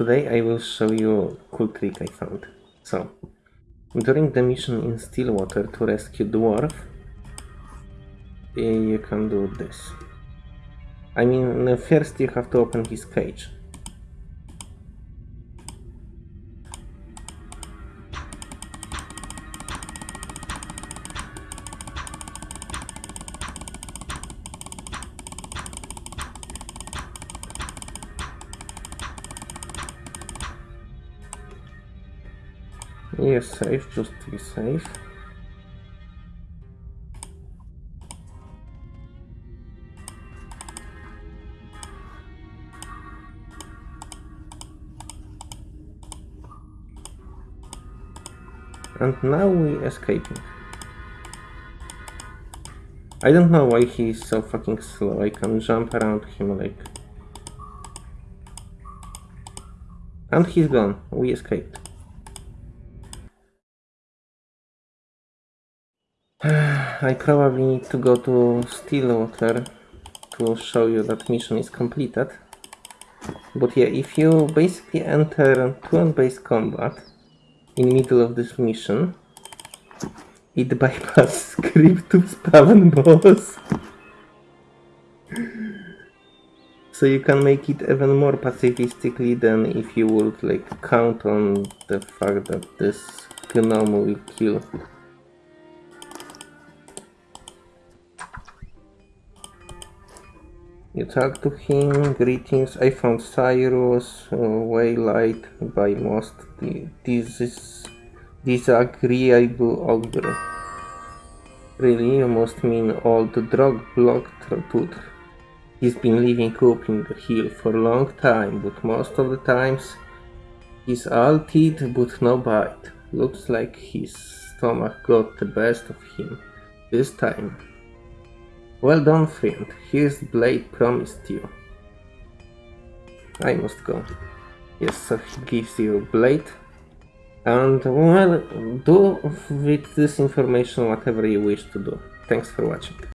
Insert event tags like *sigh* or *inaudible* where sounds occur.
Today I will show you a cool trick I found. So, during the mission in Stillwater to rescue Dwarf, eh, you can do this. I mean, first you have to open his cage. Yes, safe, just be safe. And now we escaping. I don't know why he's so fucking slow. I can jump around him like... And he's gone. We escaped. *sighs* I probably need to go to Stillwater to show you that mission is completed. But yeah, if you basically enter turn-based combat in middle of this mission, it *laughs* bypasses script to spawn *laughs* boss. *laughs* so you can make it even more pacifistically than if you would like count on the fact that this gnome will kill You talk to him, greetings, I found Cyrus, uh, waylight by most, this is disagreeable ogre. Really, you must mean old drug blocked tooth. He's been living up in the hill for a long time, but most of the times he's all teeth but no bite. Looks like his stomach got the best of him this time. Well done, friend. Here's the blade promised you. I must go. Yes, so he gives you a blade. And, well, do with this information whatever you wish to do. Thanks for watching.